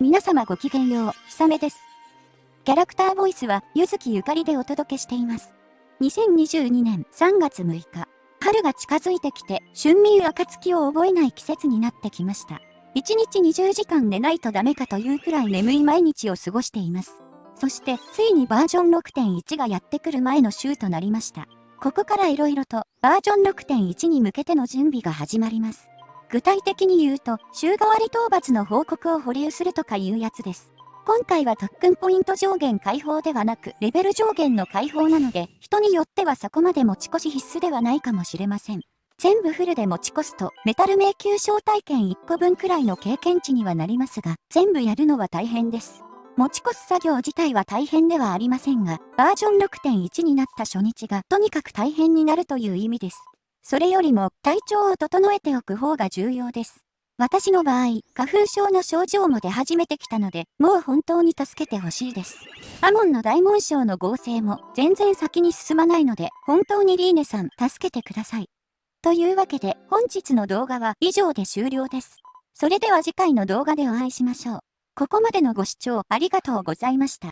皆様ごきげんよう、ひさめです。キャラクターボイスは、ゆずきゆかりでお届けしています。2022年3月6日、春が近づいてきて、春眠暁を覚えない季節になってきました。1日20時間寝ないとダメかというくらい眠い毎日を過ごしています。そして、ついにバージョン6.1がやってくる前の週となりました。ここから色々と、バージョン6.1に向けての準備が始まります。具体的に言うと、週替わり討伐の報告を保留するとかいうやつです。今回は特訓ポイント上限解放ではなく、レベル上限の解放なので、人によってはそこまで持ち越し必須ではないかもしれません。全部フルで持ち越すと、メタル迷宮招待券1個分くらいの経験値にはなりますが、全部やるのは大変です。持ち越す作業自体は大変ではありませんが、バージョン6.1になった初日がとにかく大変になるという意味です。それよりも体調を整えておく方が重要です。私の場合、花粉症の症状も出始めてきたので、もう本当に助けてほしいです。アモンの大紋章の合成も全然先に進まないので、本当にリーネさん助けてください。というわけで、本日の動画は以上で終了です。それでは次回の動画でお会いしましょう。ここまでのご視聴ありがとうございました。